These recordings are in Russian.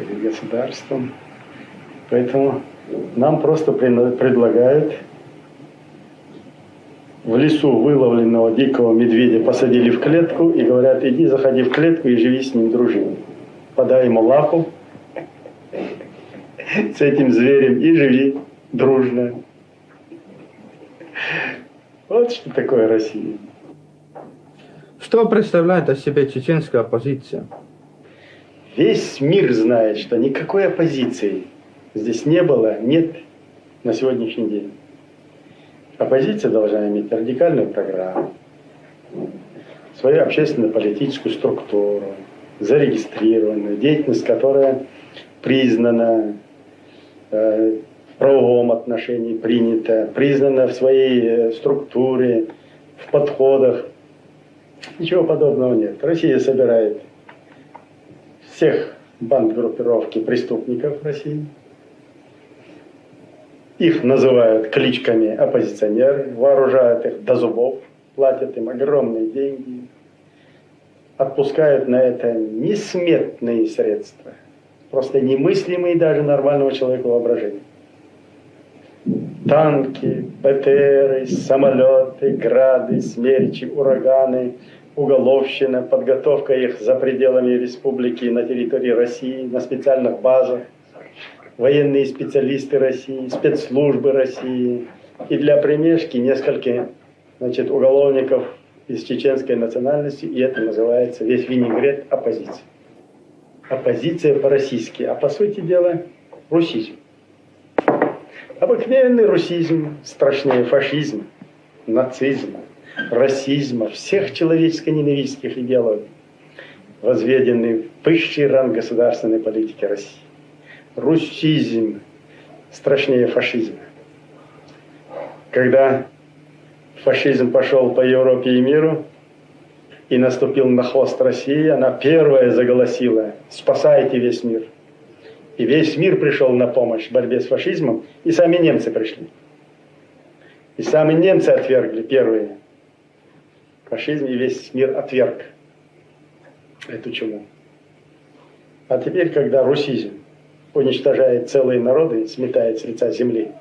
перед государством. Поэтому нам просто предлагают в лесу выловленного дикого медведя посадили в клетку и говорят, иди, заходи в клетку и живи с ним, дружи. Подай ему лапу с этим зверем и живи дружно. Вот что такое Россия. Что представляет о себе чеченская оппозиция? Весь мир знает, что никакой оппозиции здесь не было, нет на сегодняшний день. Оппозиция должна иметь радикальную программу, свою общественно-политическую структуру, зарегистрированную, деятельность, которая признана э, в правовом отношении, принята, признана в своей э, структуре, в подходах. Ничего подобного нет. Россия собирает всех банд группировки преступников России. Их называют кличками оппозиционеры, вооружают их до зубов, платят им огромные деньги, отпускают на это несметные средства, просто немыслимые даже нормального человека воображения. Танки, БТРы, самолеты, грады, смерчи, ураганы – уголовщина, подготовка их за пределами республики на территории России, на специальных базах, военные специалисты России, спецслужбы России. И для примешки несколько значит, уголовников из чеченской национальности, и это называется весь винегрет оппозиции. Оппозиция по-российски, а по сути дела русизм. Обыкновенный русизм, страшнее фашизм, нацизм, расизма, всех человеческо-ненавистских идеологий, возведенный в высший ранг государственной политики России. Русизм страшнее фашизма. Когда фашизм пошел по Европе и миру и наступил на хвост России, она первая заголосила «Спасайте весь мир!» И весь мир пришел на помощь в борьбе с фашизмом, и сами немцы пришли. И сами немцы отвергли первые фашизм и весь мир отверг эту чуму. А теперь, когда русизм уничтожает целые народы, сметает с лица земли,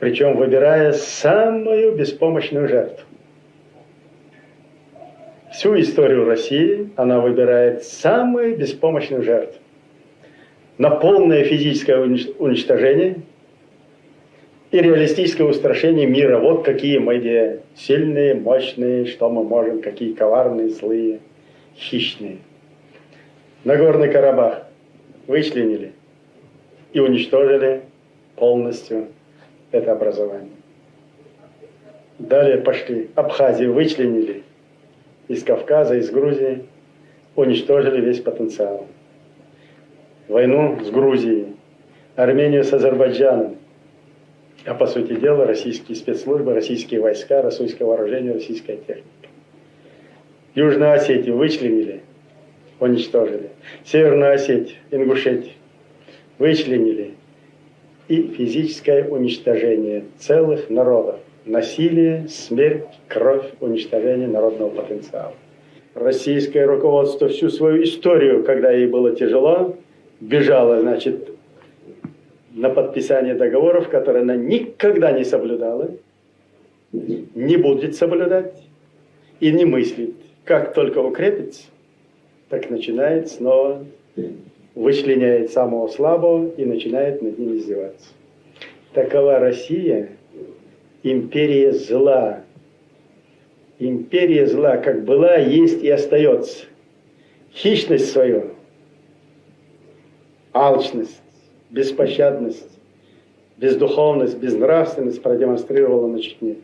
причем выбирая самую беспомощную жертву. Всю историю России она выбирает самую беспомощную жертву. На полное физическое уничтожение – и реалистическое устрашение мира. Вот какие мы сильные, мощные, что мы можем, какие коварные, злые, хищные. Нагорный Карабах вычленили и уничтожили полностью это образование. Далее пошли. Абхазию вычленили из Кавказа, из Грузии, уничтожили весь потенциал. Войну с Грузией, Армению с Азербайджаном, а по сути дела российские спецслужбы, российские войска, российское вооружение, российская техника. Южную Осетию вычленили, уничтожили. Северную Осетию, Ингушетию вычленили. И физическое уничтожение целых народов. Насилие, смерть, кровь, уничтожение народного потенциала. Российское руководство всю свою историю, когда ей было тяжело, бежало, значит, на подписание договоров, которые она никогда не соблюдала, не будет соблюдать и не мыслит. Как только укрепится, так начинает снова вычленяет самого слабого и начинает над ним издеваться. Такова Россия, империя зла. Империя зла, как была, есть и остается. Хищность свою, алчность, беспощадность, бездуховность, безнравственность продемонстрировала на Чечне.